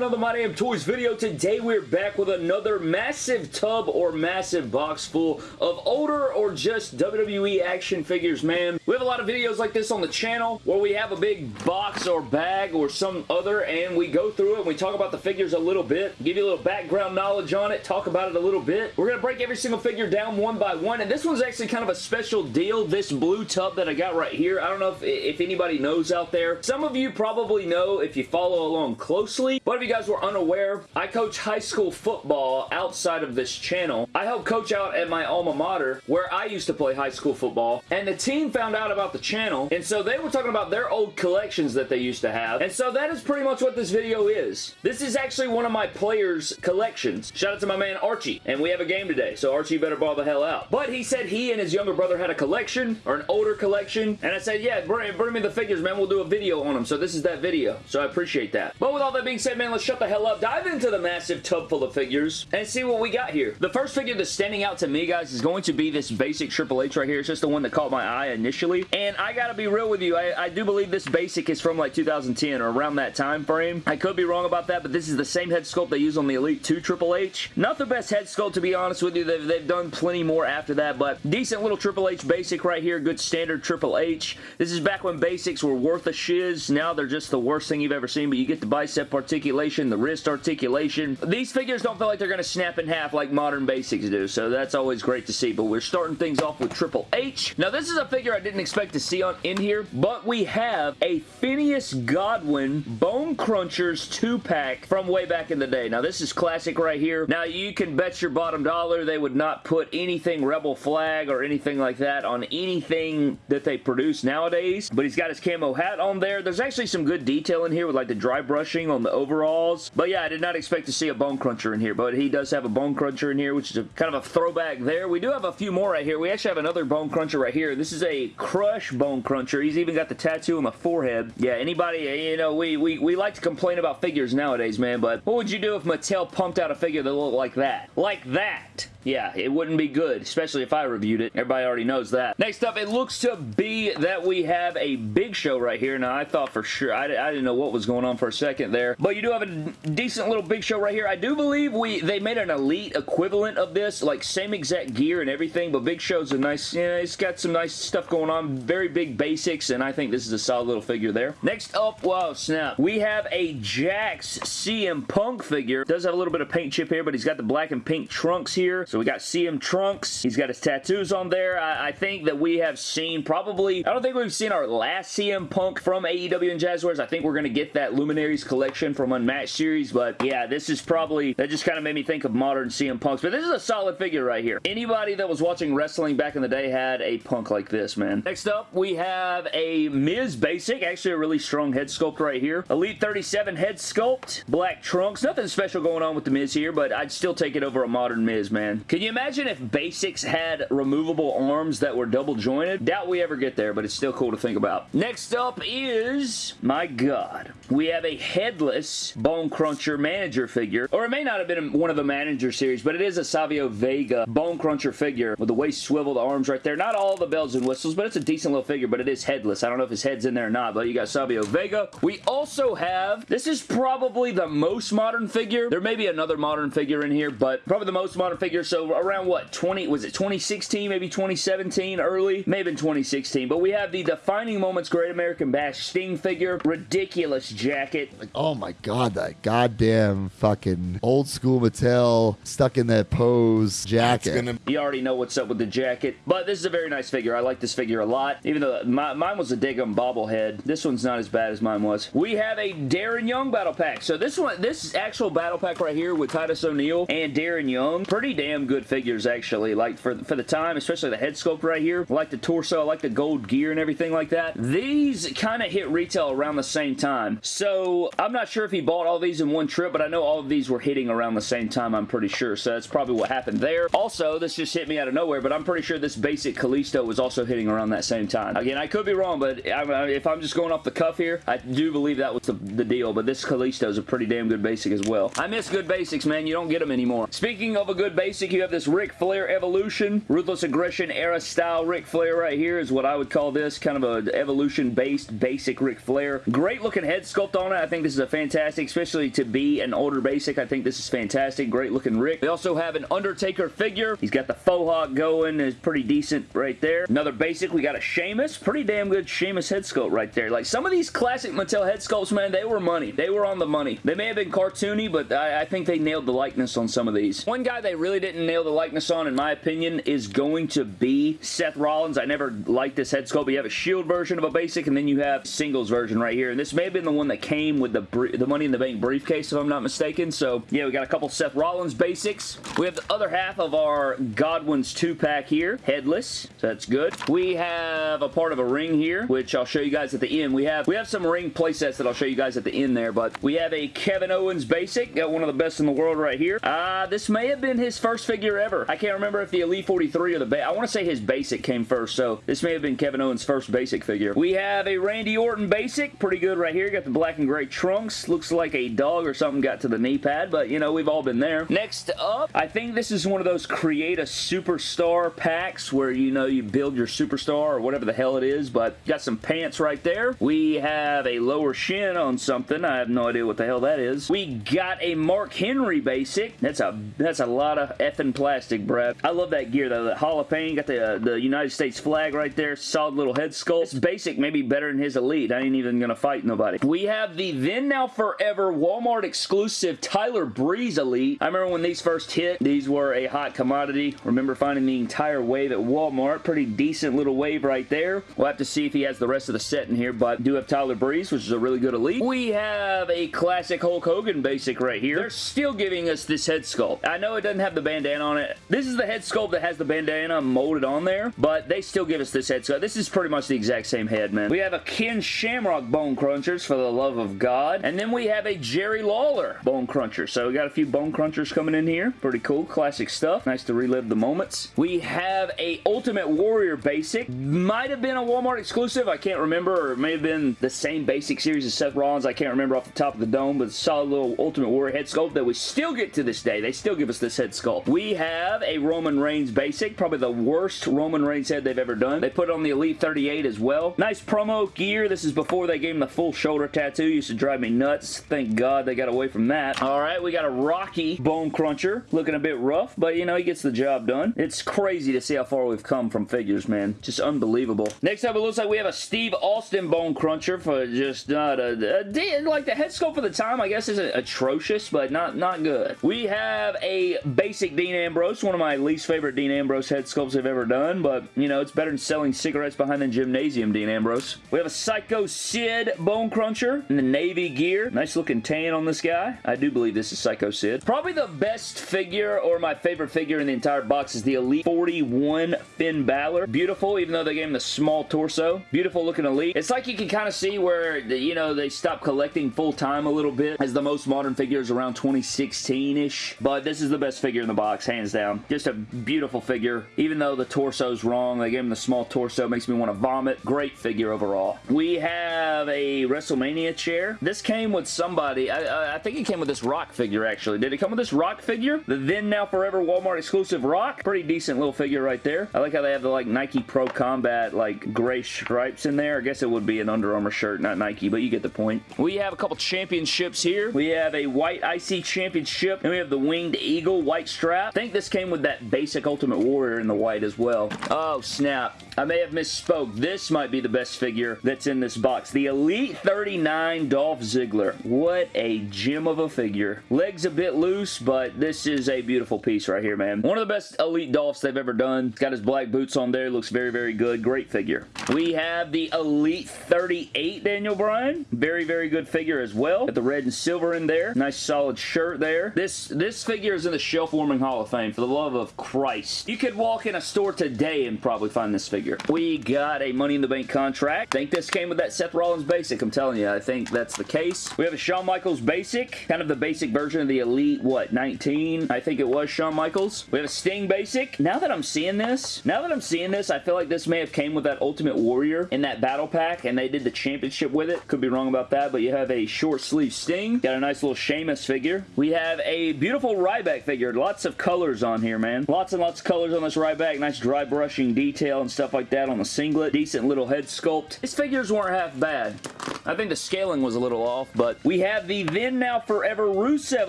another My Damn Toys video. Today we're back with another massive tub or massive box full of older or just WWE action figures, man. We have a lot of videos like this on the channel where we have a big box or bag or some other and we go through it and we talk about the figures a little bit, give you a little background knowledge on it, talk about it a little bit. We're going to break every single figure down one by one and this one's actually kind of a special deal, this blue tub that I got right here. I don't know if, if anybody knows out there. Some of you probably know if you follow along closely. But if you guys were unaware, I coach high school football outside of this channel. I help coach out at my alma mater where I used to play high school football and the team found out about the channel and so they were talking about their old collections that they used to have and so that is pretty much what this video is. This is actually one of my players' collections. Shout out to my man Archie and we have a game today so Archie better ball the hell out. But he said he and his younger brother had a collection or an older collection and I said yeah bring, bring me the figures man we'll do a video on them so this is that video so I appreciate that. But with all that being said, man, let's shut the hell up. Dive into the massive tub full of figures and see what we got here. The first figure that's standing out to me, guys, is going to be this basic Triple H right here. It's just the one that caught my eye initially. And I gotta be real with you. I, I do believe this basic is from like 2010 or around that time frame. I could be wrong about that, but this is the same head sculpt they use on the Elite 2 Triple H. Not the best head sculpt, to be honest with you. They've, they've done plenty more after that, but decent little Triple H basic right here. Good standard Triple H. This is back when basics were worth a shiz. Now they're just the worst thing you've ever seen, but you get the bicep articulation, the wrist articulation. These figures don't feel like they're going to snap in half like modern basics do, so that's always great to see, but we're starting things off with Triple H. Now, this is a figure I didn't expect to see on in here, but we have a Phineas Godwinn Bone Crunchers 2-pack from way back in the day. Now, this is classic right here. Now, you can bet your bottom dollar they would not put anything Rebel Flag or anything like that on anything that they produce nowadays, but he's got his camo hat on there. There's actually some good detail in here with like the dry brushing on the overalls. But yeah, I did not expect to see a Bone Cruncher in here, but he does have a Bone Cruncher in here, which is a, kind of a throwback there. We do have a few more right here. We actually have another Bone Cruncher right here. This is a Crush Bone Cruncher. He's even got the tattoo on the forehead. Yeah, anybody, eh, you know, we, we, we like to complain about figures nowadays, man, but what would you do if Mattel pumped out a figure that looked like that? Like that! Yeah, it wouldn't be good, especially if I reviewed it. Everybody already knows that. Next up, it looks to be that we have a Big Show right here. Now, I thought for sure, I, I didn't know what was going on for a second there, but you do have a decent little Big Show right here. I do believe we they made an Elite equivalent of this, like same exact gear and everything, but Big Show's a nice, yeah, it's got some nice stuff going on. Very big basics, and I think this is a solid little figure there. Next up, wow, snap. We have a Jakks CM Punk figure. Does have a little bit of paint chip here, but he's got the black and pink trunks here. So we got CM Trunks. He's got his tattoos on there. I, I, think that we have seen probably, I don't think we've seen our last CM Punk from AEW and Jazwares. I think we're going to get that Luminaries collection from Unmatched series, but yeah, this is probably, that just kind of made me think of modern CM Punks, but this is a solid figure right here. Anybody that was watching wrestling back in the day had a Punk like this, man. Next up, we have a Miz Basic, actually a really strong head sculpt right here. Elite 37 head sculpt, black trunks. Nothing special going on with the Miz here, but I'd still take it over a modern Miz, man. Can you imagine if Basics had removable arms that were double jointed? Doubt we ever get there, but it's still cool to think about. Next up is, my god, we have a headless Bone Cruncher manager figure, or it may not have been one of the manager series, but it is a Savio Vega Bone Cruncher figure with the waist swivel, the arms right there. Not all the bells and whistles, but it's a decent little figure, but it is headless. I don't know if his head's in there or not, but you got Savio Vega. We also have, this is probably the most modern figure. There may be another modern figure in here, but probably the most modern figure, so around what, 20, was it 2016, maybe 2017, early? Maybe have 2016, but we have the Defining Moments Great American Bash Sting figure. Ridiculous jacket. Like, oh my god, that goddamn fucking old school Mattel stuck in that pose jacket. Gonna... You already know what's up with the jacket, but this is a very nice figure. I like this figure a lot, even though my, mine was a Dagum bobblehead. This one's not as bad as mine was. We have a Darren Young battle pack. So this one, this actual battle pack right here with Titus O'Neil and Darren Young, pretty damn good figures actually. Like for, for the time, especially the head sculpt right here. I like the torso, I like the gold gear and everything like that. These kind of hit retail around the same time. So I'm not sure if he bought all these in one trip, but I know all of these were hitting around the same time, I'm pretty sure. So that's probably what happened there. Also, this just hit me out of nowhere, but I'm pretty sure this basic Kalisto was also hitting around that same time. Again, I could be wrong, but uh, if I'm just going off the cuff here, I do believe that was the, the deal, but this Kalisto is a pretty damn good basic as well. I miss good basics, man. You don't get them anymore. Speaking of a good basic, you have this Ric Flair Evolution. Ruthless Aggression era style Ric Flair right here is what I would call this. Kind of an evolution-based basic Ric Flair. Great looking head sculpt on it. I think this is a fantastic, especially to be an older basic. I think this is fantastic. Great looking Rick. We also have an Undertaker figure. He's got the faux hawk going. It's pretty decent right there. Another basic. We got a Sheamus. Pretty damn good Sheamus head sculpt right there. Like some of these classic Mattel head sculpts, man, they were money. They were on the money. They may have been cartoony, but I, I think they nailed the likeness on some of these. One guy they really didn't nail the likeness on, in my opinion, is going to be Seth Rollins. I never liked this head sculpt. You have a Shield version of a basic, and then you have singles version right here. And this may have been the one that came with the, the Money in the Bank briefcase, if I'm not mistaken. So, yeah, we got a couple Seth Rollins basics. We have the other half of our Godwinn's 2-pack here, headless. So that's good. We have a part of a ring here, which I'll show you guys at the end. We have we have some ring playsets that I'll show you guys at the end there, but we have a Kevin Owens basic. Got one of the best in the world right here. Uh, this may have been his first figure ever. I can't remember if the Elite 43 or the... I want to say his basic came first, so this may have been Kevin Owens' first basic figure. We have a Randy Orton basic. Pretty good right here. Got the black and gray trunks. Looks like a dog or something got to the knee pad, but, you know, we've all been there. Next up, I think this is one of those create a superstar packs where, you know, you build your superstar or whatever the hell it is, but got some pants right there. We have a lower shin on something. I have no idea what the hell that is. We got a Mark Henry basic. That's a that's a lot of effing plastic, Brad. I love that gear though. The Hall of Fame got the uh, the United States flag right there. Solid little head sculpt. This basic maybe better than his Elite. I ain't even gonna fight nobody. We have the then now forever Walmart exclusive Tyler Breeze Elite. I remember when these first hit. These were a hot commodity. Remember finding the entire wave at Walmart. Pretty decent little wave right there. We'll have to see if he has the rest of the set in here, but do have Tyler Breeze, which is a really good Elite. We have a classic Hulk Hogan basic right here. They're still giving us this head sculpt. I know it doesn't have the bandana on it. This is the head sculpt that has the bandana molded on there, but they still give us this head sculpt. This is pretty much the exact same head, man. We have a Ken Shamrock Bone Crunchers for the love of God, and then we have a Jerry Lawler Bone Cruncher. So we got a few Bone Crunchers coming in here. Pretty cool, classic stuff. Nice to relive the moments. We have a Ultimate Warrior basic. Might have been a Walmart exclusive. I can't remember, or it may have been the same basic series as Seth Rollins. I can't remember off the top of the dome, but solid little Ultimate Warrior head sculpt that we still get to this day. They still give us this head sculpt. We have a Roman Reigns basic, probably the worst Roman Reigns head they've ever done. They put it on the Elite 38 as well. Nice promo gear. This is before they gave him the full shoulder tattoo. Used to drive me nuts. Thank God they got away from that. All right, we got a Rocky Bone Cruncher. Looking a bit rough, but you know, he gets the job done. It's crazy to see how far we've come from figures, man. Just unbelievable. Next up, it looks like we have a Steve Austin Bone Cruncher for just not a, a like the head sculpt for the time, I guess, isn't atrocious, but not, not good. We have a basic Dean Ambrose, one of my least favorite Dean Ambrose head sculpts I've ever done, but, you know, it's better than selling cigarettes behind the gymnasium, Dean Ambrose. We have a Psycho Sid Bone Cruncher in the navy gear. Nice looking tan on this guy. I do believe this is Psycho Sid. Probably the best figure, or my favorite figure in the entire box is the Elite 41 Finn Balor. Beautiful, even though they gave him the small torso. Beautiful looking Elite. It's like you can kind of see where, you know, they stopped collecting full time a little bit as the most modern figures around 2016-ish. But this is the best figure in the box, hands down. Just a beautiful figure. Even though the torso's wrong, they gave him the small torso. Makes me want to vomit. Great figure overall. We have a WrestleMania chair. This came with somebody. I, I think it came with this Rock figure, actually. Did it come with this Rock figure? The then now forever Walmart exclusive Rock? Pretty decent little figure right there. I like how they have the like Nike Pro Combat like gray stripes in there. I guess it would be an Under Armour shirt, not Nike, but you get the point. We have a couple championships here. We have a white IC championship, and we have the Winged Eagle white strap. I think this came with that basic Ultimate Warrior in the white as well. Oh, snap. I may have misspoke. This might be the best figure that's in this box. The Elite 39 Dolph Ziggler. What a gem of a figure. Legs a bit loose, but this is a beautiful piece right here, man. One of the best Elite Dolphs they've ever done. Got his black boots on there. Looks very, very good. Great figure. We have the Elite 38 Daniel Bryan. Very, very good figure as well. Got the red and silver in there. Nice solid shirt there. This, this figure is in the Shelf Warming Hall of Fame, for the love of Christ. You could walk in a store today and probably find this figure. We got a Money in the Bank contract. I think this came with that Seth Rollins basic. I'm telling you, I think that's the case. We have a Shawn Michaels basic, kind of the basic version of the Elite, what, 19? I think it was Shawn Michaels. We have a Sting basic. Now that I'm seeing this, now that I'm seeing this, I feel like this may have came with that Ultimate Warrior in that battle pack, and they did the championship with it. Could be wrong about that, but you have a short sleeve Sting. Got a nice little Sheamus figure. We have a beautiful Ryback figure. Lots of colors on here, man. Lots and lots of colors on this Ryback. Nice dry brushing detail and stuff like that on the singlet. Decent little head sculpt. His figures weren't half bad. I think the scaling was a little off, but we have the then now forever Rusev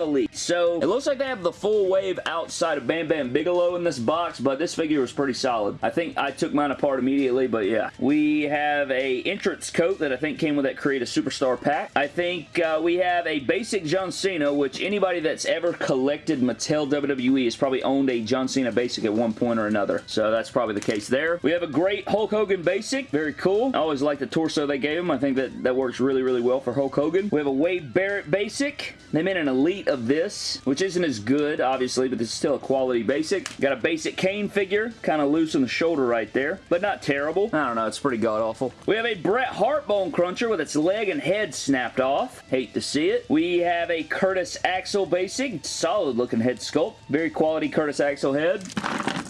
Elite. So it looks like they have the full wave outside of Bam Bam Bigelow in this box, but this figure was pretty solid. I think I took mine apart immediately, but yeah. We have a entrance coat that I think came with that Create a Superstar pack. I think uh, we have a basic John Cena, which anybody that's ever collected Mattel WWE has probably owned a John Cena basic at one point or another. So that's probably the case there. We have a great Hulk Hogan basic. Very cool. I always like the torso they gave him. I think that that works really, really well for Hulk Hogan. We have a Barrett basic. They made an Elite of this, which isn't as good, obviously, but this is still a quality basic. Got a basic Kane figure, kind of loose on the shoulder right there, but not terrible. I don't know, it's pretty god-awful. We have a Bret Hart Bone Cruncher with its leg and head snapped off. Hate to see it. We have a Curtis Axel basic. Solid looking head sculpt. Very quality Curtis Axel head.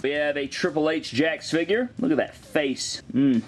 We have a Triple H Jakks figure. Look at that face. Mmm.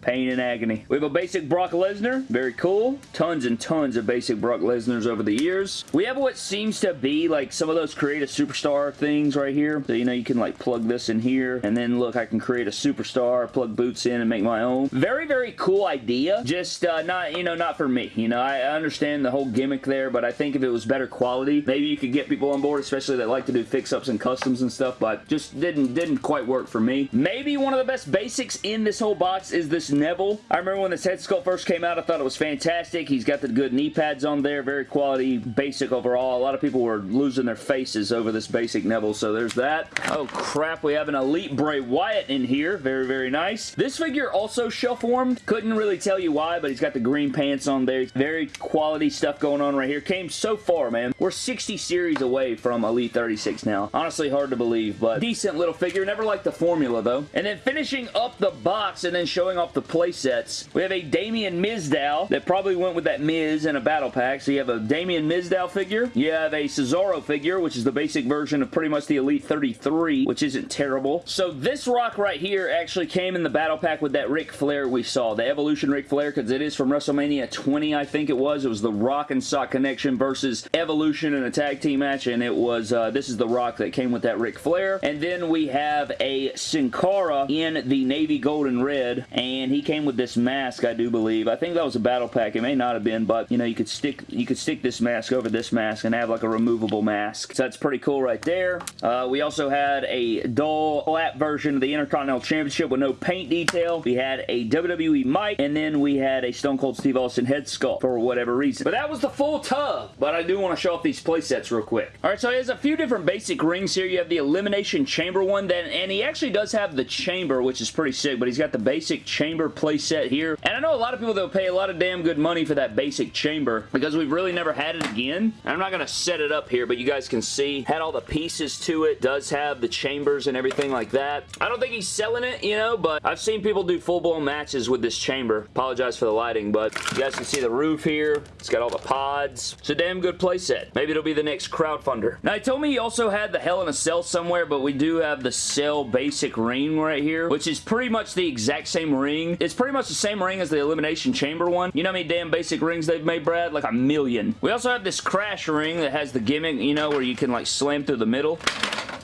Pain and agony. We have a basic Brock Lesnar. Very cool. Tons and tons of basic Brock Lesnars over the years. We have what seems to be like some of those create a superstar things right here. So, you know, you can like plug this in here and then look, I can create a superstar, plug boots in and make my own. Very, very cool idea. Just uh, not, you know, not for me. You know, I understand the whole gimmick there, but I think if it was better quality, maybe you could get people on board, especially that like to do fix-ups and customs and stuff, but just didn't, didn't quite work for me. Maybe one of the best basics in this whole box is this Neville. I remember when this head sculpt first came out, I thought it was fantastic. He's got the good knee pads on there. Very quality basic overall. A lot of people were losing their faces over this basic Neville, so there's that. Oh crap, we have an Elite Bray Wyatt in here. Very, very nice. This figure also shelf warmed. Couldn't really tell you why, but he's got the green pants on there. Very quality stuff going on right here. Came so far, man. We're 60 series away from Elite 36 now. Honestly, hard to believe, but decent little figure. Never liked the formula, though. And then finishing up the box and then showing off the play sets, we have a Damien Mizdow that probably went with that Miz in a battle pack. So you have a Damien Mizdow figure. You have a Cesaro figure, which is the basic version of pretty much the Elite 33, which isn't terrible. So this rock right here actually came in the battle pack with that Ric Flair we saw, the Evolution Ric Flair, because it is from WrestleMania 20, I think it was. It was the Rock and Sock Connection versus Evolution in a tag team match, and it was, uh, this is the rock that came with that Ric Flair. And then we have a Sin Cara in the navy gold and red, and he came with this mask, I do believe. I think that was a battle pack. It may not have been, but, you know, you could stick you could stick this mask over this mask and have like a removable mask. So that's pretty cool right there. Uh, we also had a dull flat version of the Intercontinental Championship with no paint detail. We had a WWE mic, and then we had a Stone Cold Steve Austin head sculpt for whatever reason. But that was the full tub. But I do want to show off these playsets real quick. Alright, so he has a few different basic rings here. You have the Elimination Chamber one, then, and he actually does have the chamber, which is pretty sick, but he's got the basic chamber playset here. And I know a lot of people that will pay a lot of damn good money for that basic chamber because we've really never had it again. I'm not going to set it up here, but you guys can see, had all the pieces to it, does have the chambers and everything like that. I don't think he's selling it, you know, but I've seen people do full-blown matches with this chamber. Apologize for the lighting, but you guys can see the roof here. It's got all the pods. It's a damn good playset. Maybe it'll be the next crowdfunder. Now, he told me he also had the Hell in a Cell somewhere, but we do have the Cell basic ring right here, which is pretty much the exact same ring. It's pretty much the same ring as the Elimination Chamber one. You know how many damn basic rings they've made, Brad? Like a million. We also have this Crash ring that has the gimmick, you know, where you can like slam through the middle,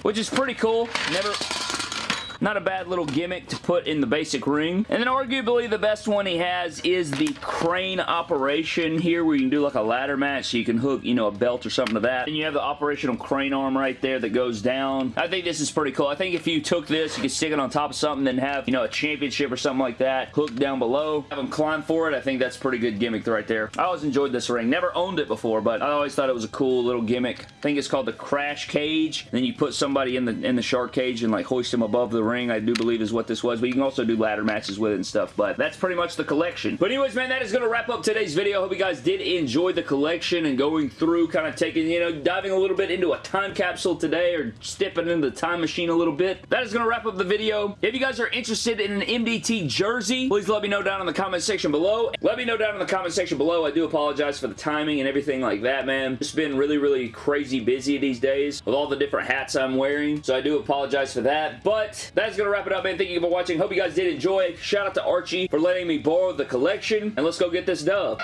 which is pretty cool. Never... Not a bad little gimmick to put in the basic ring. And then arguably the best one he has is the crane operation here where you can do like a ladder match so you can hook, you know, a belt or something to that. And you have the operational crane arm right there that goes down. I think this is pretty cool. I think if you took this, you could stick it on top of something then have, you know, a championship or something like that hooked down below. Have them climb for it. I think that's pretty good gimmick right there. I always enjoyed this ring. Never owned it before, but I always thought it was a cool little gimmick. I think it's called the crash cage. Then you put somebody in the in the shark cage and like hoist them above the ring, I do believe is what this was, but you can also do ladder matches with it and stuff, but that's pretty much the collection. But anyways, man, that is going to wrap up today's video. I hope you guys did enjoy the collection and going through, kind of taking, you know, diving a little bit into a time capsule today or stepping into the time machine a little bit. That is going to wrap up the video. If you guys are interested in an MDT jersey, please let me know down in the comment section below. Let me know down in the comment section below. I do apologize for the timing and everything like that, man. It's been really, really crazy busy these days with all the different hats I'm wearing, so I do apologize for that. But that's going to wrap it up, man. Thank you for watching. Hope you guys did enjoy. Shout out to Archie for letting me borrow the collection, and let's go get this dub.